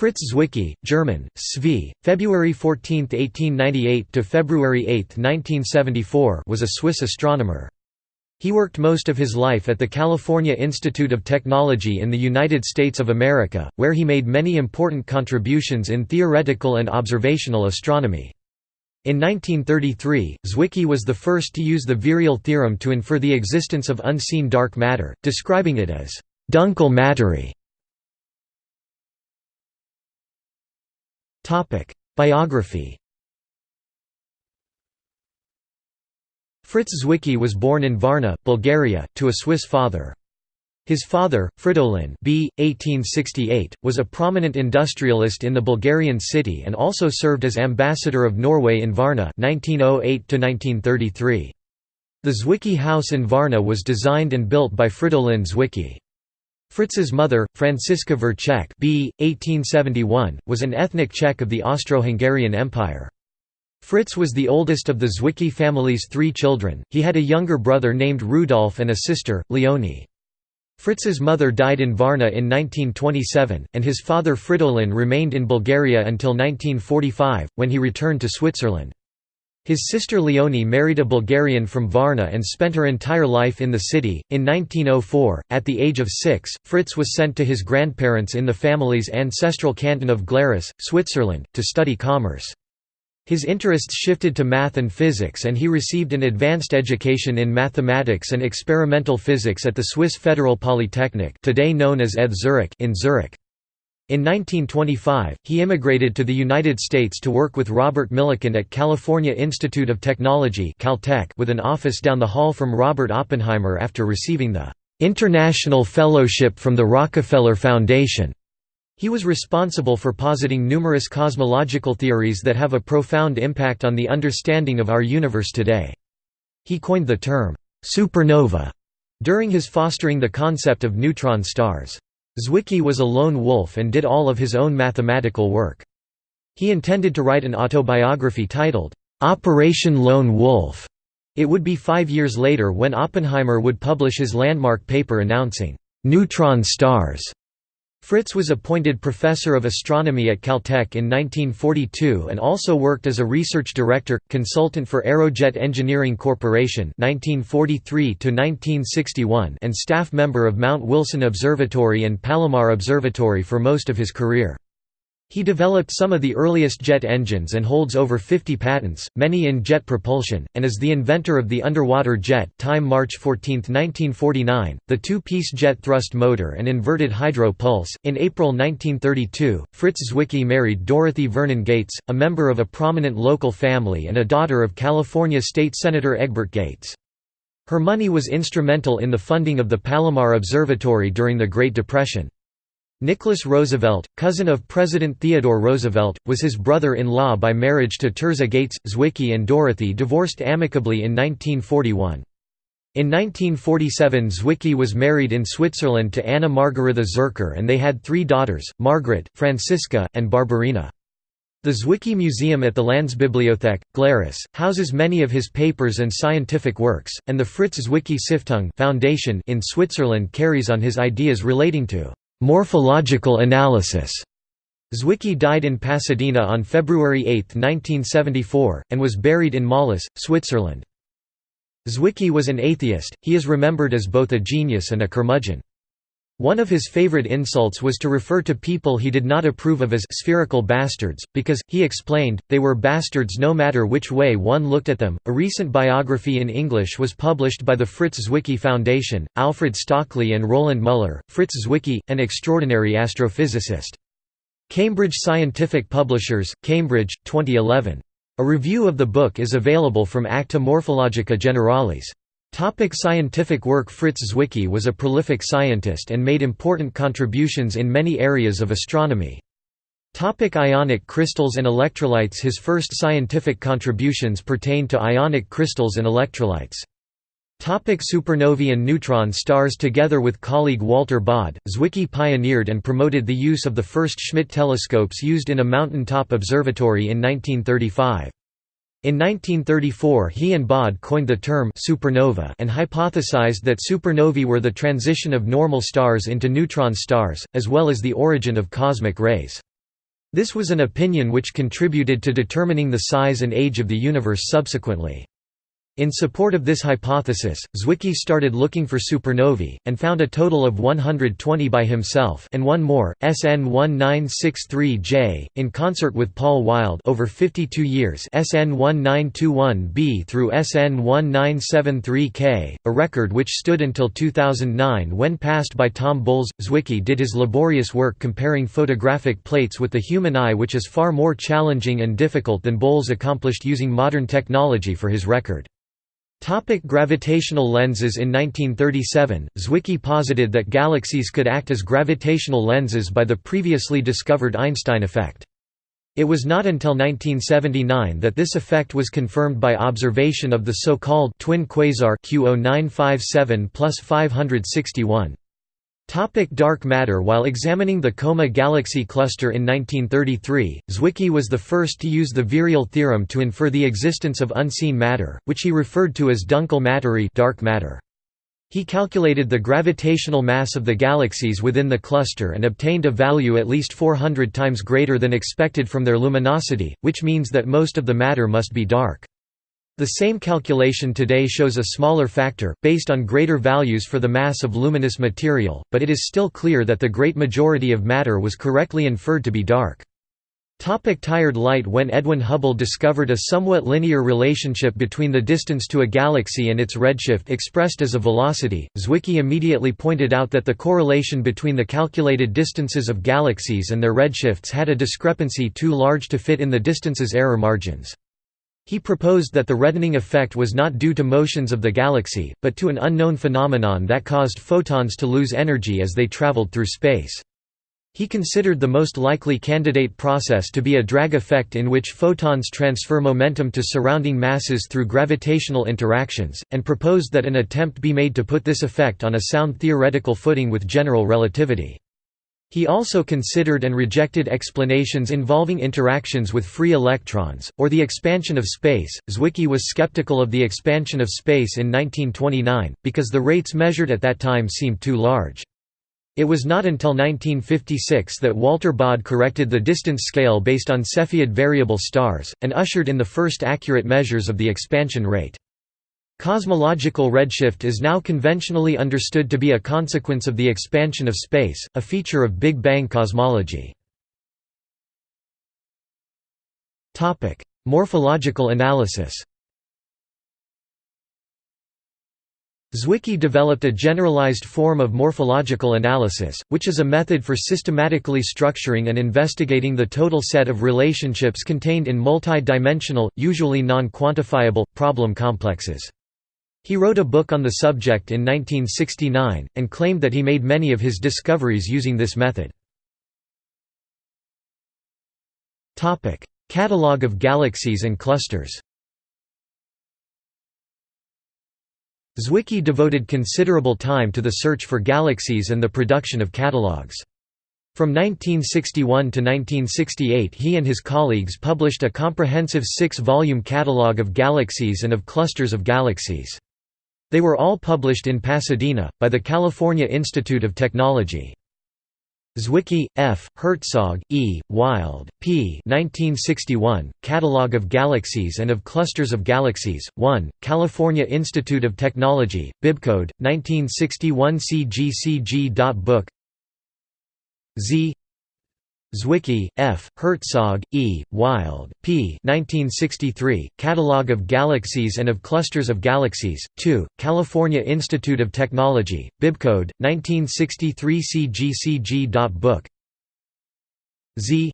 Fritz Zwicky, German, Svi, February 14, 1898 to February 8, 1974, was a Swiss astronomer. He worked most of his life at the California Institute of Technology in the United States of America, where he made many important contributions in theoretical and observational astronomy. In 1933, Zwicky was the first to use the virial theorem to infer the existence of unseen dark matter, describing it as «dunkel Materie». Biography Fritz Zwicky was born in Varna, Bulgaria, to a Swiss father. His father, Fridolin b. 1868, was a prominent industrialist in the Bulgarian city and also served as ambassador of Norway in Varna 1908 -1933. The Zwicky house in Varna was designed and built by Fridolin Zwicky. Fritz's mother, Franziska Verchek b. 1871, was an ethnic Czech of the Austro-Hungarian Empire. Fritz was the oldest of the Zwicky family's three children, he had a younger brother named Rudolf and a sister, Leonie. Fritz's mother died in Varna in 1927, and his father Fridolin remained in Bulgaria until 1945, when he returned to Switzerland. His sister Leonie married a Bulgarian from Varna and spent her entire life in the city. In 1904, at the age of six, Fritz was sent to his grandparents in the family's ancestral canton of Glarus, Switzerland, to study commerce. His interests shifted to math and physics and he received an advanced education in mathematics and experimental physics at the Swiss Federal Polytechnic today known as ETH Zurich in Zurich. In 1925, he immigrated to the United States to work with Robert Millikan at California Institute of Technology Caltech with an office down the hall from Robert Oppenheimer after receiving the "'International Fellowship from the Rockefeller Foundation". He was responsible for positing numerous cosmological theories that have a profound impact on the understanding of our universe today. He coined the term, "'supernova' during his fostering the concept of neutron stars. Zwicky was a lone wolf and did all of his own mathematical work. He intended to write an autobiography titled, "'Operation Lone Wolf'. It would be five years later when Oppenheimer would publish his landmark paper announcing, "'neutron stars' Fritz was appointed professor of astronomy at Caltech in 1942 and also worked as a research director, consultant for Aerojet Engineering Corporation 1943 1961 and staff member of Mount Wilson Observatory and Palomar Observatory for most of his career. He developed some of the earliest jet engines and holds over 50 patents, many in jet propulsion, and is the inventor of the underwater jet time March 14, 1949, the two-piece jet thrust motor and inverted hydro pulse. In April 1932, Fritz Zwicky married Dorothy Vernon Gates, a member of a prominent local family and a daughter of California State Senator Egbert Gates. Her money was instrumental in the funding of the Palomar Observatory during the Great Depression. Nicholas Roosevelt, cousin of President Theodore Roosevelt, was his brother-in-law by marriage to Tirzah Gates. Zwicky and Dorothy divorced amicably in 1941. In 1947 Zwicky was married in Switzerland to Anna Margaretha Zurcher and they had three daughters, Margaret, Franziska, and Barbarina. The Zwicky Museum at the Landsbibliothek, Glarus, houses many of his papers and scientific works, and the Fritz Zwicky Stiftung Foundation in Switzerland carries on his ideas relating to Morphological analysis. Zwicky died in Pasadena on February 8, 1974, and was buried in Mollis, Switzerland. Zwicky was an atheist, he is remembered as both a genius and a curmudgeon. One of his favorite insults was to refer to people he did not approve of as spherical bastards, because, he explained, they were bastards no matter which way one looked at them. A recent biography in English was published by the Fritz Zwicky Foundation, Alfred Stöckli and Roland Muller. Fritz Zwicky, an extraordinary astrophysicist. Cambridge Scientific Publishers, Cambridge, 2011. A review of the book is available from Acta Morphologica Generalis. Topic scientific work Fritz Zwicky was a prolific scientist and made important contributions in many areas of astronomy. Topic ionic crystals and electrolytes His first scientific contributions pertain to ionic crystals and electrolytes. Topic supernovae and neutron stars Together with colleague Walter Baade, Zwicky pioneered and promoted the use of the first Schmidt telescopes used in a mountain-top observatory in 1935. In 1934 he and Baade coined the term supernova and hypothesized that supernovae were the transition of normal stars into neutron stars, as well as the origin of cosmic rays. This was an opinion which contributed to determining the size and age of the universe subsequently. In support of this hypothesis, Zwicky started looking for supernovae, and found a total of 120 by himself and one more, SN 1963J, in concert with Paul Wild over 52 years SN 1921B through SN 1973K, a record which stood until 2009 when passed by Tom Boles. Zwicky did his laborious work comparing photographic plates with the human eye which is far more challenging and difficult than Boles accomplished using modern technology for his record. Topic gravitational lenses In 1937, Zwicky posited that galaxies could act as gravitational lenses by the previously discovered Einstein effect. It was not until 1979 that this effect was confirmed by observation of the so-called twin quasar Q0957 561. Topic dark matter While examining the Coma galaxy cluster in 1933, Zwicky was the first to use the virial theorem to infer the existence of unseen matter, which he referred to as dunkel Materie dark matter. He calculated the gravitational mass of the galaxies within the cluster and obtained a value at least 400 times greater than expected from their luminosity, which means that most of the matter must be dark. The same calculation today shows a smaller factor, based on greater values for the mass of luminous material, but it is still clear that the great majority of matter was correctly inferred to be dark. Topic tired light When Edwin Hubble discovered a somewhat linear relationship between the distance to a galaxy and its redshift expressed as a velocity, Zwicky immediately pointed out that the correlation between the calculated distances of galaxies and their redshifts had a discrepancy too large to fit in the distance's error margins. He proposed that the reddening effect was not due to motions of the galaxy, but to an unknown phenomenon that caused photons to lose energy as they traveled through space. He considered the most likely candidate process to be a drag effect in which photons transfer momentum to surrounding masses through gravitational interactions, and proposed that an attempt be made to put this effect on a sound theoretical footing with general relativity. He also considered and rejected explanations involving interactions with free electrons, or the expansion of space. Zwicky was skeptical of the expansion of space in 1929, because the rates measured at that time seemed too large. It was not until 1956 that Walter Baade corrected the distance scale based on Cepheid variable stars, and ushered in the first accurate measures of the expansion rate. Cosmological redshift is now conventionally understood to be a consequence of the expansion of space, a feature of Big Bang cosmology. Morphological analysis Zwicky developed a generalized form of morphological analysis, which is a method for systematically structuring and investigating the total set of relationships contained in multi-dimensional, usually non-quantifiable, problem complexes. He wrote a book on the subject in 1969, and claimed that he made many of his discoveries using this method. Catalogue of galaxies and clusters Zwicky devoted considerable time to the search for galaxies and the production of catalogues. From 1961 to 1968 he and his colleagues published a comprehensive six-volume catalogue of galaxies and of clusters of galaxies. They were all published in Pasadena, by the California Institute of Technology. Zwicky, F., Herzog, E., Wild, P. 1961, Catalogue of Galaxies and of Clusters of Galaxies, 1, California Institute of Technology, Bibcode, 1961 cgcg.book Z Zwicky, F., Herzog, E., Wild, P. 1963, Catalogue of Galaxies and of Clusters of Galaxies, 2, California Institute of Technology, Bibcode, 1963 cgcg.book Z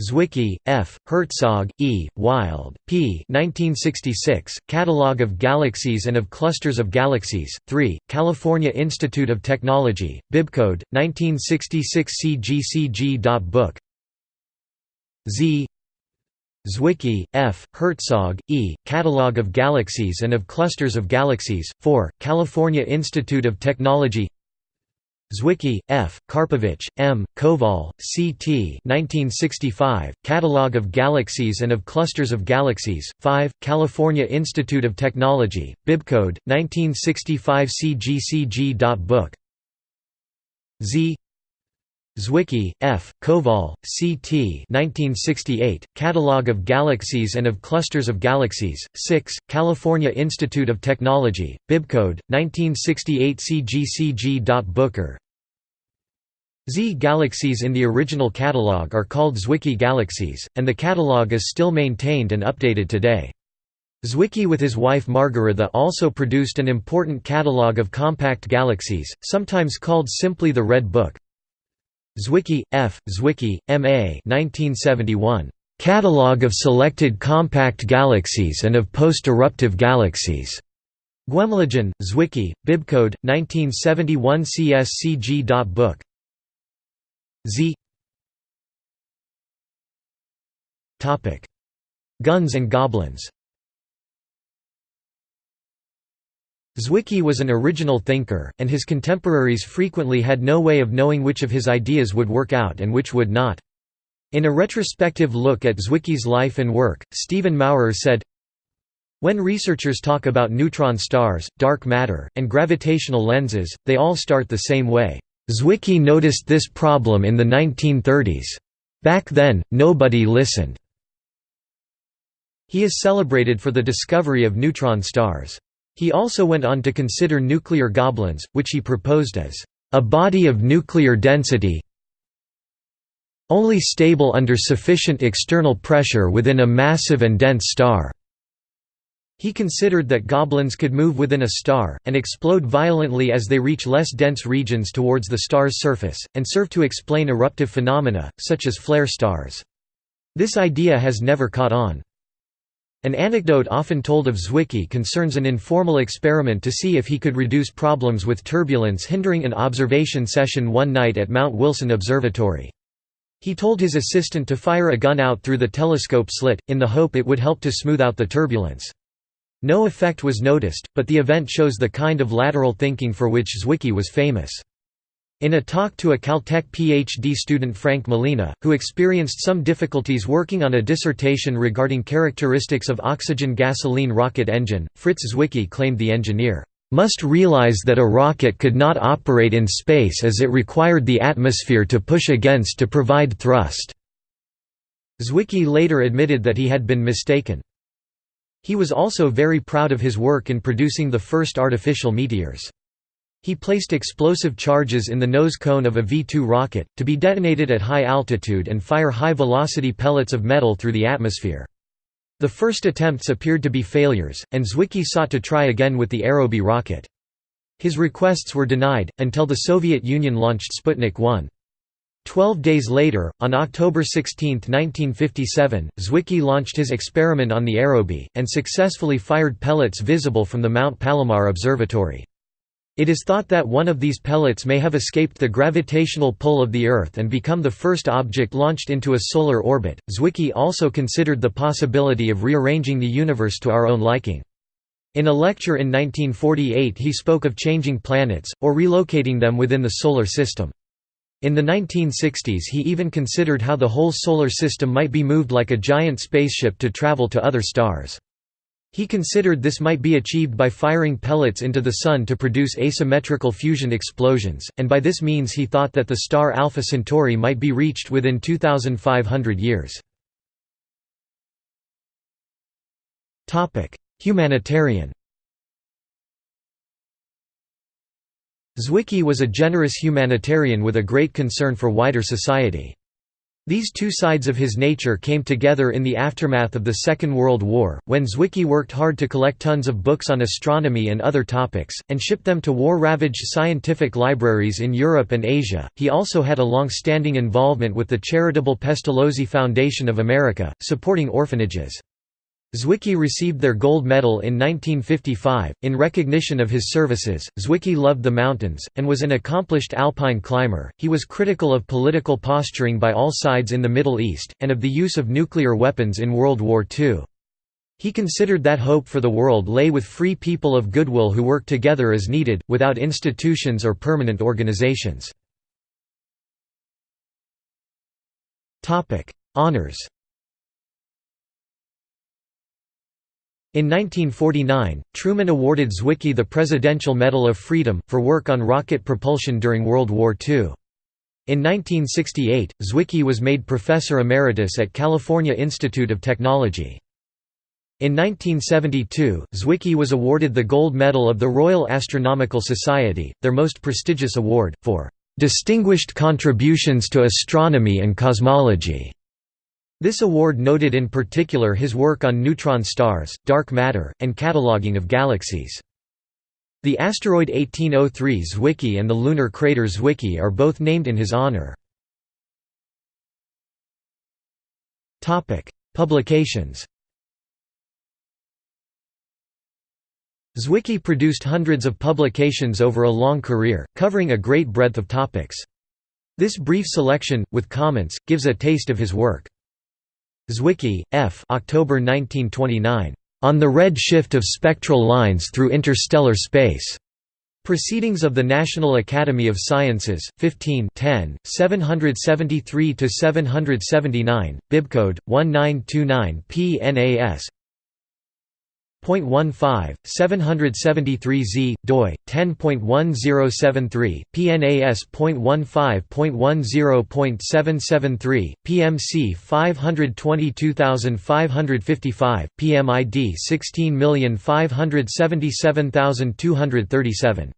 Zwicky, F., Herzog, E., Wild, P. 1966, Catalogue of Galaxies and of Clusters of Galaxies, 3, California Institute of Technology, Bibcode, 1966 cgcg.book Z Zwicky, F., Herzog, E., Catalogue of Galaxies and of Clusters of Galaxies, 4, California Institute of Technology Zwicky, F., Karpovich, M., Koval, C. T. 1965, Catalogue of Galaxies and of Clusters of Galaxies, 5, California Institute of Technology, Bibcode, 1965 cgcg.book Z Zwicky, F., Koval, C. T. 1968, Catalogue of Galaxies and of Clusters of Galaxies, 6, California Institute of Technology, Bibcode, 1968 CGCG. Booker Z galaxies in the original catalogue are called Zwicky galaxies, and the catalogue is still maintained and updated today. Zwicky with his wife Margaretha also produced an important catalogue of compact galaxies, sometimes called simply the Red Book. Zwicky, F., Zwicky, M.A. 1971. Catalogue of Selected Compact Galaxies and of Post-Eruptive Galaxies. Guemligen, Zwicky, Bibcode, 1971 CSCG. Book Z Guns and goblins Zwicky was an original thinker, and his contemporaries frequently had no way of knowing which of his ideas would work out and which would not. In a retrospective look at Zwicky's life and work, Stephen Maurer said, When researchers talk about neutron stars, dark matter, and gravitational lenses, they all start the same way. Zwicky noticed this problem in the 1930s. Back then, nobody listened. He is celebrated for the discovery of neutron stars. He also went on to consider nuclear goblins, which he proposed as a body of nuclear density only stable under sufficient external pressure within a massive and dense star. He considered that goblins could move within a star, and explode violently as they reach less dense regions towards the star's surface, and serve to explain eruptive phenomena, such as flare stars. This idea has never caught on. An anecdote often told of Zwicky concerns an informal experiment to see if he could reduce problems with turbulence hindering an observation session one night at Mount Wilson Observatory. He told his assistant to fire a gun out through the telescope slit, in the hope it would help to smooth out the turbulence. No effect was noticed, but the event shows the kind of lateral thinking for which Zwicky was famous. In a talk to a Caltech PhD student Frank Malina, who experienced some difficulties working on a dissertation regarding characteristics of oxygen-gasoline rocket engine, Fritz Zwicky claimed the engineer, "...must realize that a rocket could not operate in space as it required the atmosphere to push against to provide thrust." Zwicky later admitted that he had been mistaken. He was also very proud of his work in producing the first artificial meteors. He placed explosive charges in the nose cone of a V-2 rocket, to be detonated at high altitude and fire high-velocity pellets of metal through the atmosphere. The first attempts appeared to be failures, and Zwicky sought to try again with the Aerobee rocket. His requests were denied, until the Soviet Union launched Sputnik 1. Twelve days later, on October 16, 1957, Zwicky launched his experiment on the Aerobee, and successfully fired pellets visible from the Mount Palomar Observatory. It is thought that one of these pellets may have escaped the gravitational pull of the Earth and become the first object launched into a solar orbit. Zwicky also considered the possibility of rearranging the universe to our own liking. In a lecture in 1948 he spoke of changing planets, or relocating them within the Solar System. In the 1960s he even considered how the whole Solar System might be moved like a giant spaceship to travel to other stars. He considered this might be achieved by firing pellets into the Sun to produce asymmetrical fusion explosions, and by this means he thought that the star Alpha Centauri might be reached within 2,500 years. Humanitarian Zwicky was a generous humanitarian with a great concern for wider society. These two sides of his nature came together in the aftermath of the Second World War, when Zwicky worked hard to collect tons of books on astronomy and other topics, and ship them to war-ravaged scientific libraries in Europe and Asia. He also had a long-standing involvement with the charitable Pestalozzi Foundation of America, supporting orphanages. Zwicky received their gold medal in 1955. In recognition of his services, Zwicky loved the mountains, and was an accomplished alpine climber. He was critical of political posturing by all sides in the Middle East, and of the use of nuclear weapons in World War II. He considered that hope for the world lay with free people of goodwill who work together as needed, without institutions or permanent organizations. Honours In 1949, Truman awarded Zwicky the Presidential Medal of Freedom, for work on rocket propulsion during World War II. In 1968, Zwicky was made professor emeritus at California Institute of Technology. In 1972, Zwicky was awarded the Gold Medal of the Royal Astronomical Society, their most prestigious award, for "...distinguished contributions to astronomy and cosmology." This award noted in particular his work on neutron stars, dark matter, and cataloging of galaxies. The asteroid 1803 Zwicky and the lunar crater Zwicky are both named in his honor. Publications Zwicky produced hundreds of publications over a long career, covering a great breadth of topics. This brief selection, with comments, gives a taste of his work. Zwicky, F. October 1929. On the red shift of spectral lines through interstellar space. Proceedings of the National Academy of Sciences, 15 10, 773–779, bibcode, 1929 PNAS Point one five, 773 Z, doi, 10.1073, PNAS.15.10.773, PMC 522555, PMID 16577237.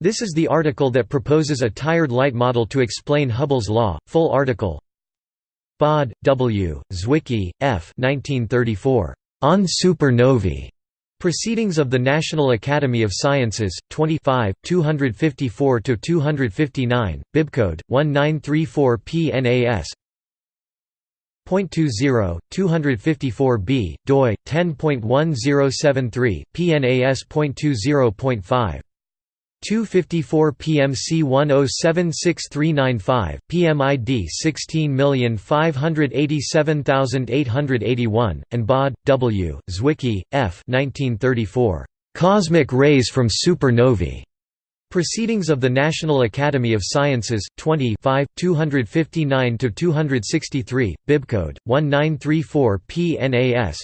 This is the article that proposes a tired light model to explain Hubble's law, full article Baade, W., Zwicky, F. 1934. On supernovae. Proceedings of the National Academy of Sciences, 25, 254–259, bibcode, 1934 PNAS .20, 254b, doi, 10.1073, PNAS.20.5 254 PMC 1076395, PMID 16587881, and Baade, W., Zwicky, F. 1934. Cosmic Rays from Supernovae. Proceedings of the National Academy of Sciences, 20 259–263, bibcode, 1934 PNAS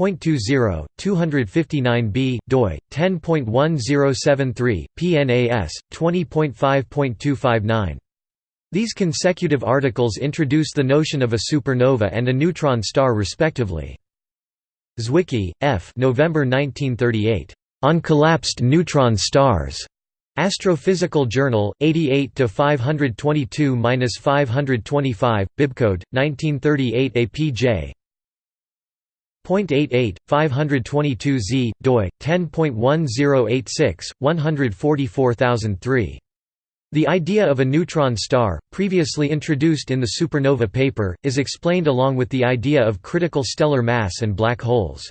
.20, 259b, doi, 10.1073, PNAS, 20.5.259. These consecutive articles introduce the notion of a supernova and a neutron star respectively. Zwicky, F. November 1938. On collapsed neutron stars. Astrophysical Journal, 88 522-525, bibcode 1938 APJ. 0.88, 522 z, doi, 10.1086, 144003. The idea of a neutron star, previously introduced in the supernova paper, is explained along with the idea of critical stellar mass and black holes.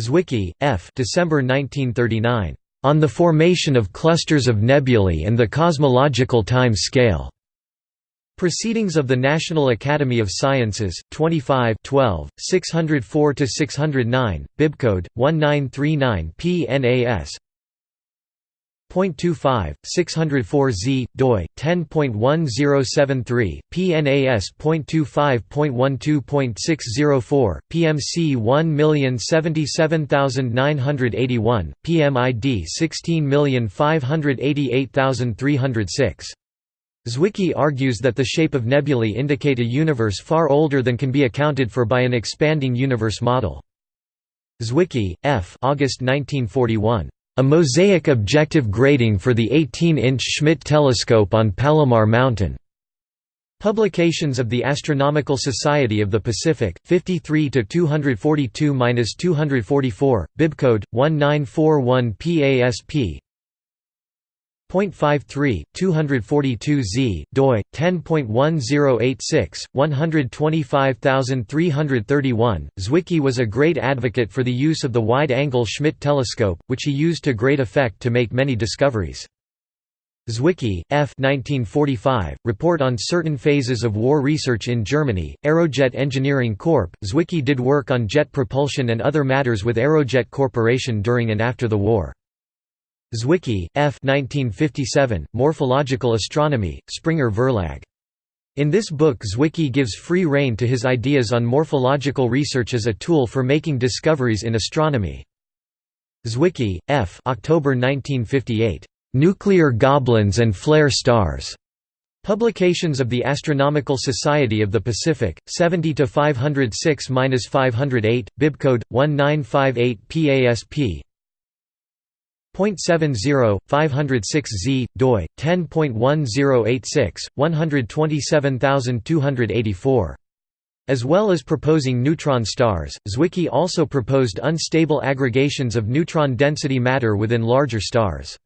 Zwicky, F. December 1939. On the formation of clusters of nebulae and the cosmological time scale. Proceedings of the National Academy of Sciences, 25 12, 604–609, bibcode, 1939 PNAS .25, 604 Z, doi, 10.1073, PNAS.25.12.604, PMC 1077981, PMID 16588306. Zwicky argues that the shape of nebulae indicate a universe far older than can be accounted for by an expanding universe model. Zwicky, F. August 1941. A mosaic objective grating for the 18-inch Schmidt telescope on Palomar Mountain. Publications of the Astronomical Society of the Pacific, 53 242-244, bibcode 1941 PASP, 0.53, 242 z, doi, 10.1086, 125331. Zwicky was a great advocate for the use of the wide-angle Schmidt telescope, which he used to great effect to make many discoveries. Zwicky, F. 1945, Report on Certain Phases of War Research in Germany, Aerojet Engineering Corp. Zwicky did work on jet propulsion and other matters with Aerojet Corporation during and after the war. Zwicky, F. 1957, Morphological Astronomy, Springer Verlag. In this book Zwicky gives free rein to his ideas on morphological research as a tool for making discoveries in astronomy. Zwicky, F. October 1958. "'Nuclear Goblins and Flare Stars' Publications of the Astronomical Society of the Pacific, 70 to 506-508, bibcode 1958 PASP. 0.70 506Z doi 10.1086 127284 as well as proposing neutron stars, Zwicky also proposed unstable aggregations of neutron density matter within larger stars.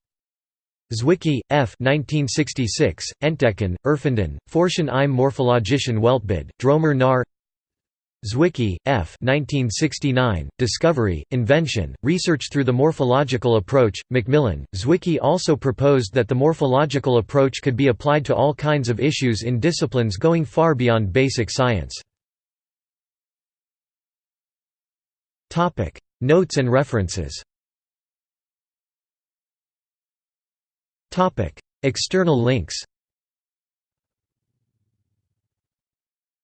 Zwicky, F. 1966, Entdecken, Erfinden, Forschen im morphologischen Weltbild, Droemer Zwicky, F. 1969, Discovery, Invention, Research through the Morphological Approach, Macmillan. Zwicky also proposed that the morphological approach could be applied to all kinds of issues in disciplines going far beyond basic science. Notes and references External links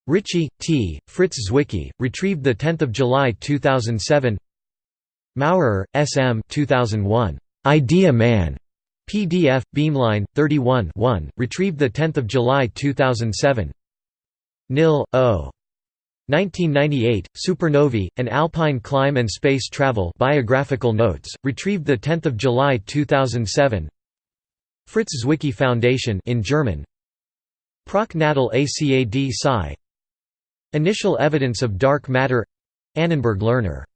Ritchie, T., Fritz Zwicky, retrieved 10 July 2007 Maurer, S. M. 2001. Idea Man. PDF, Beamline, 31 1, retrieved 10 July 2007 Knill, O. 1998, Supernovae, An Alpine Climb and Space Travel Biographical Notes, retrieved 10 July 2007 Fritz Zwicky Foundation in German Proc-natal ACAD Psi Initial evidence of dark matter. Annenberg Learner